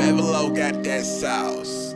Bevelo got that sauce.